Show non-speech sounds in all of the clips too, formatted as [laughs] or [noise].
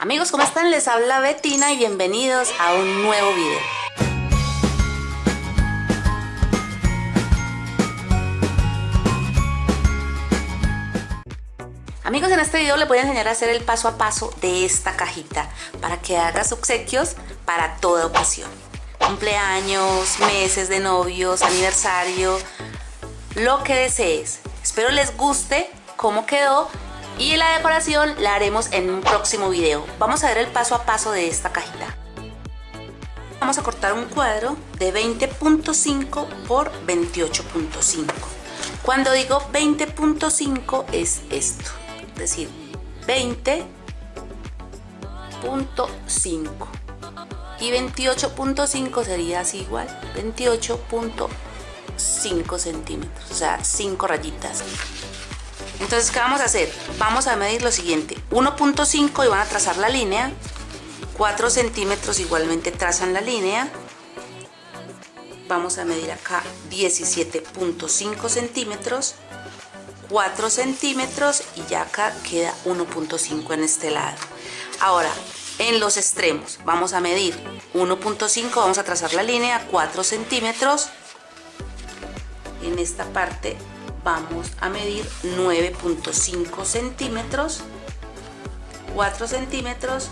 Amigos, ¿cómo están? Les habla Betina y bienvenidos a un nuevo video. Amigos, en este video les voy a enseñar a hacer el paso a paso de esta cajita para que hagas obsequios para toda ocasión. Cumpleaños, meses de novios, aniversario, lo que desees. Espero les guste cómo quedó y la decoración la haremos en un próximo video. Vamos a ver el paso a paso de esta cajita. Vamos a cortar un cuadro de 20.5 por 28.5. Cuando digo 20.5 es esto, es decir, 20.5 y 28.5 sería así igual, 28.5 centímetros, o sea, 5 rayitas. Entonces, ¿qué vamos a hacer? Vamos a medir lo siguiente, 1.5 y van a trazar la línea, 4 centímetros igualmente trazan la línea, vamos a medir acá 17.5 centímetros, 4 centímetros y ya acá queda 1.5 en este lado. Ahora, en los extremos vamos a medir 1.5, vamos a trazar la línea, 4 centímetros, en esta parte vamos a medir 9.5 centímetros 4 centímetros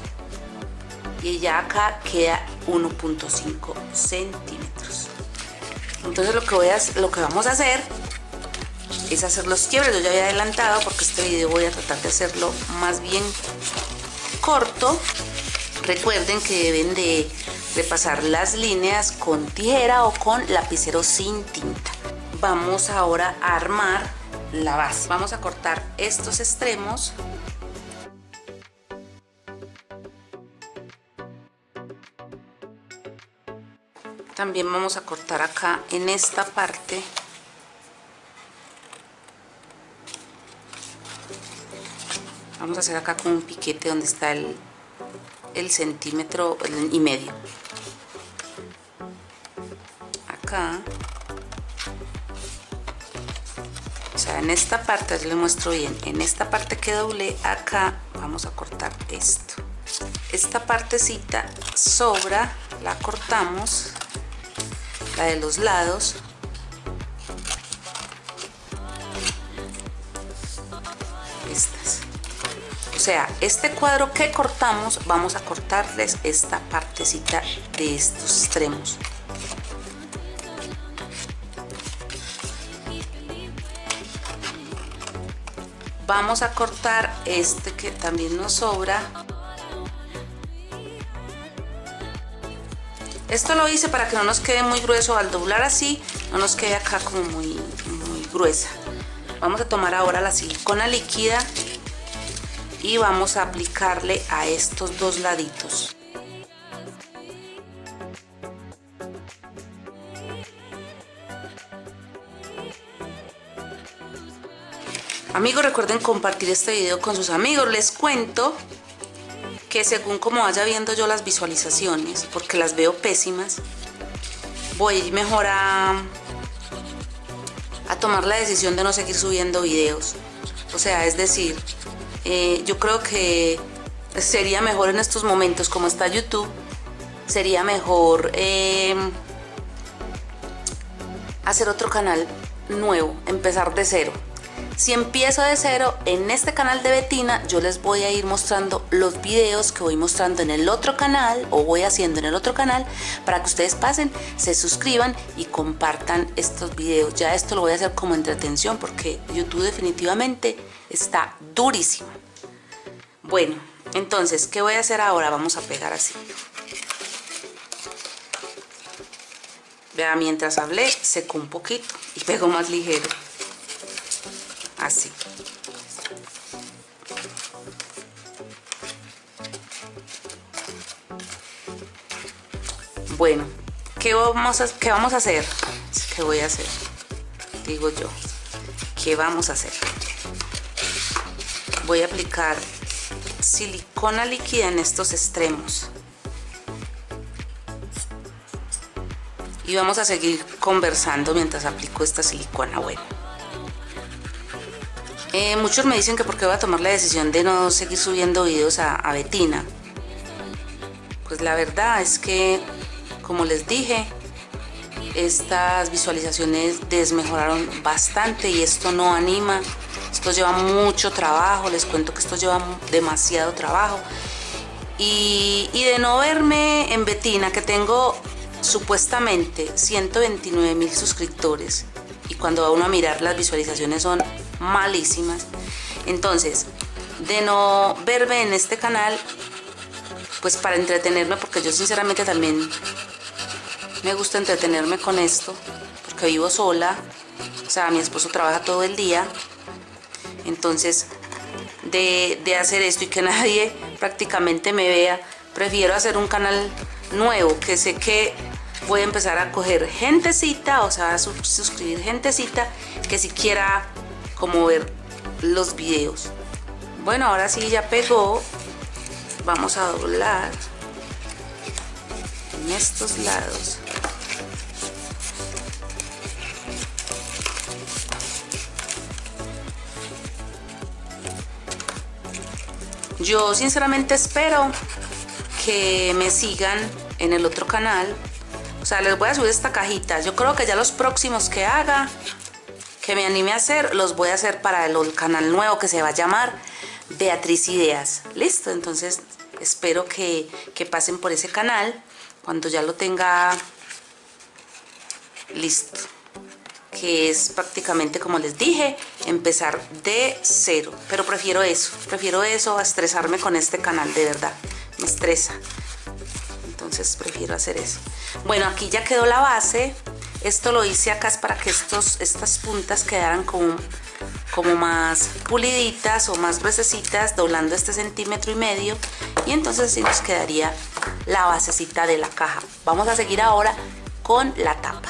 y ya acá queda 1.5 centímetros. Entonces lo que voy a lo que vamos a hacer es hacer los quiebres. Yo ya había adelantado porque este video voy a tratar de hacerlo más bien corto. Recuerden que deben de repasar las líneas con tijera o con lapicero sin tinta vamos ahora a armar la base. Vamos a cortar estos extremos. También vamos a cortar acá en esta parte. Vamos a hacer acá con un piquete donde está el, el centímetro y medio. Acá en esta parte, yo le muestro bien, en esta parte que doble acá vamos a cortar esto. Esta partecita sobra, la cortamos, la de los lados. Estas. O sea, este cuadro que cortamos, vamos a cortarles esta partecita de estos extremos. Vamos a cortar este que también nos sobra. Esto lo hice para que no nos quede muy grueso. Al doblar así no nos quede acá como muy, muy gruesa. Vamos a tomar ahora la silicona líquida y vamos a aplicarle a estos dos laditos Amigos, recuerden compartir este video con sus amigos. Les cuento que según como vaya viendo yo las visualizaciones, porque las veo pésimas, voy mejor a, a tomar la decisión de no seguir subiendo videos. O sea, es decir, eh, yo creo que sería mejor en estos momentos, como está YouTube, sería mejor eh, hacer otro canal nuevo, empezar de cero. Si empiezo de cero, en este canal de Betina yo les voy a ir mostrando los videos que voy mostrando en el otro canal o voy haciendo en el otro canal para que ustedes pasen, se suscriban y compartan estos videos. Ya esto lo voy a hacer como entretención porque YouTube definitivamente está durísimo. Bueno, entonces, ¿qué voy a hacer ahora? Vamos a pegar así. Vea, mientras hablé, secó un poquito y pegó más ligero así bueno ¿qué vamos a, qué vamos a hacer? ¿qué voy a hacer? digo yo ¿qué vamos a hacer? voy a aplicar silicona líquida en estos extremos y vamos a seguir conversando mientras aplico esta silicona bueno eh, muchos me dicen que por qué voy a tomar la decisión de no seguir subiendo videos a, Betina. pues la verdad es que, como les dije, estas visualizaciones desmejoraron bastante y esto no anima. Esto lleva mucho trabajo, les cuento que esto lleva demasiado trabajo. Y, y de no verme en Betina, que tengo supuestamente 129 mil suscriptores, y cuando va uno a mirar las visualizaciones son malísimas. Entonces, de no verme en este canal, pues para entretenerme, porque yo sinceramente también me gusta entretenerme con esto, porque vivo sola, o sea, mi esposo trabaja todo el día, entonces de, de hacer esto y que [laughs] nadie prácticamente me vea, prefiero hacer un canal nuevo, que sé que voy a empezar a coger gentecita, o sea, a suscribir gentecita que si quiera como ver los videos. Bueno, ahora sí ya pegó. Vamos a doblar en estos lados. Yo sinceramente espero que me sigan en el otro canal. O sea, les voy a subir esta cajita. Yo creo que ya los próximos que haga, que me anime a hacer, los voy a hacer para el canal nuevo que se va a llamar Beatriz Ideas. Listo, entonces espero que, que pasen por ese canal cuando ya lo tenga listo que es prácticamente como les dije empezar de cero. Pero prefiero eso prefiero eso a estresarme con este canal de verdad me estresa. Entonces prefiero hacer eso. Bueno aquí ya quedó la base esto lo hice acá es para que estos estas puntas quedaran como como más puliditas o más gruesecitas doblando este centímetro y medio y entonces así nos quedaría la basecita de la caja. Vamos a seguir ahora con la tapa.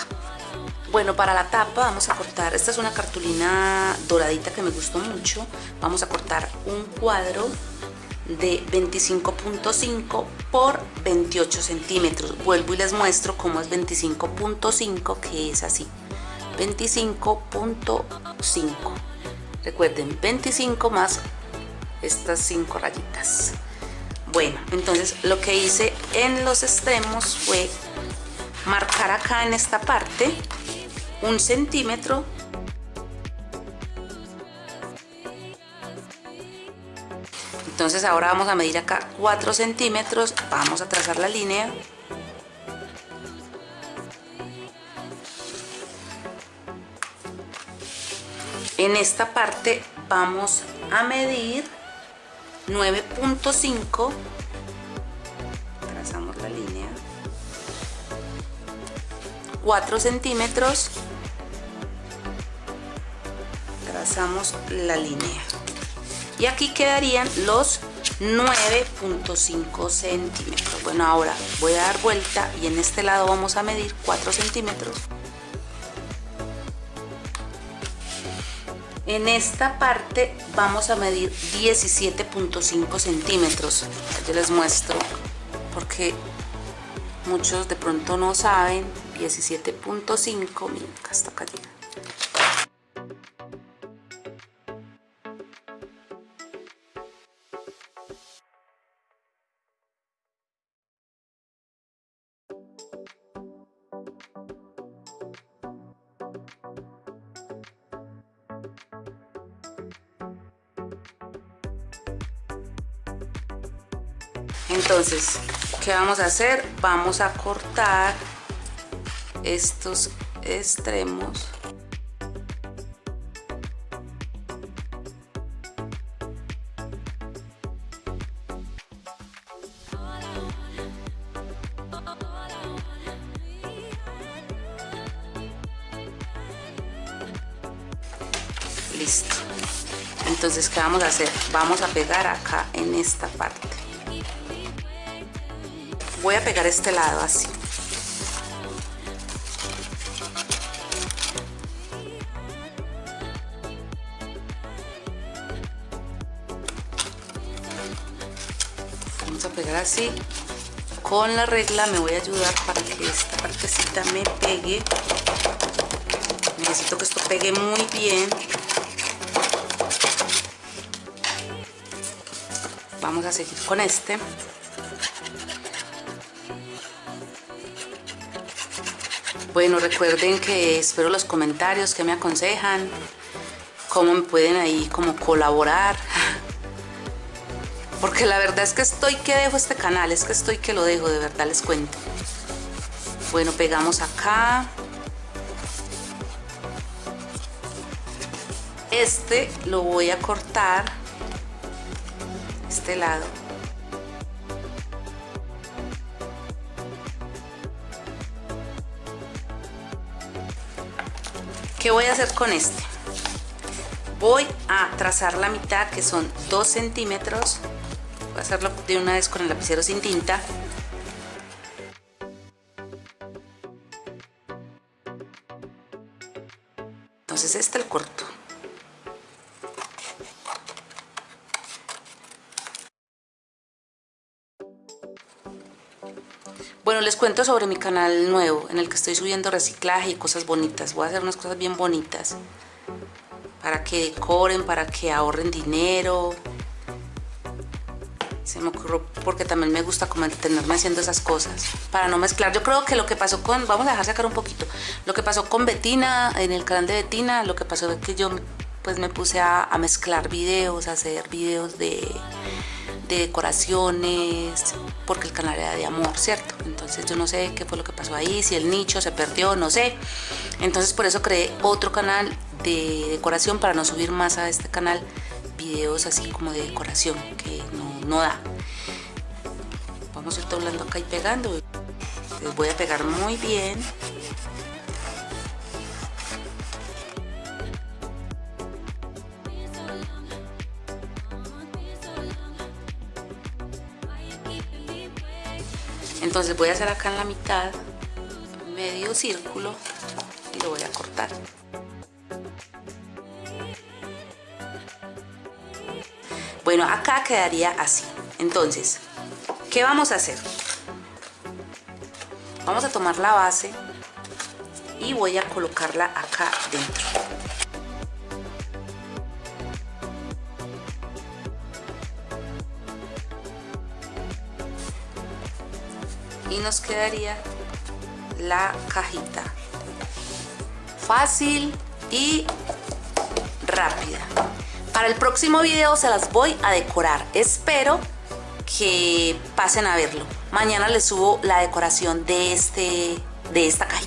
Bueno para la tapa vamos a cortar esta es una cartulina doradita que me gustó mucho. Vamos a cortar un cuadro de 25.5 por 28 centímetros. Vuelvo y les muestro cómo es 25.5 que es así. 25.5 recuerden 25 más estas 5 rayitas. Bueno entonces lo que hice en los extremos fue marcar acá en esta parte un centímetro entonces ahora vamos a medir acá 4 centímetros. Vamos a trazar la línea. En esta parte vamos a medir 9.5 trazamos la línea. 4 centímetros. Trazamos la línea y aquí quedarían los 9.5 centímetros bueno ahora voy a dar vuelta y en este lado vamos a medir 4 centímetros En esta parte vamos a medir 17.5 centímetros. Yo les muestro porque muchos de pronto no saben. 17.5, miren, acá entonces qué vamos a hacer vamos a cortar estos extremos. Listo. Entonces qué vamos a hacer vamos a pegar acá en esta parte voy a pegar este lado así. Vamos a pegar así. Con la regla me voy a ayudar para que esta partecita me pegue. Necesito que esto pegue muy bien. Vamos a seguir con este Bueno, recuerden que espero los comentarios que me aconsejan, cómo me pueden ahí como colaborar. [laughs] Porque la verdad es que estoy que dejo este canal, es que estoy que lo dejo, de verdad les cuento. Bueno, pegamos acá. Este lo voy a cortar, este lado. ¿Qué voy a hacer con este? Voy a trazar la mitad que son 2 centímetros. Voy a hacerlo de una vez con el lapicero sin tinta. Bueno, les cuento sobre mi canal nuevo en el que estoy subiendo reciclaje y cosas bonitas. Voy a hacer unas cosas bien bonitas para que decoren, para que ahorren dinero. Se me ocurrió porque también me gusta como tenerme haciendo esas cosas para no mezclar. Yo creo que lo que pasó con, vamos a dejar sacar un poquito, lo que pasó con Betina, en el canal de Betina, lo que pasó es que yo pues me puse a, mezclar videos, a hacer videos de de decoraciones, porque el canal era de amor, ¿cierto? Entonces yo no sé qué fue lo que pasó ahí, si el nicho se perdió, no sé. Entonces por eso creé otro canal de decoración para no subir más a este canal videos así como de decoración, que no, da. Vamos a ir doblando acá y pegando. Les voy a pegar muy bien. Entonces voy a hacer acá en la mitad medio círculo y lo voy a cortar. Bueno acá quedaría así. Entonces ¿qué vamos a hacer? vamos a tomar la base y voy a colocarla acá dentro y nos quedaría la cajita. Fácil y rápida. Para el próximo video se las voy a decorar. Espero que pasen a verlo. Mañana les subo la decoración de este de esta cajita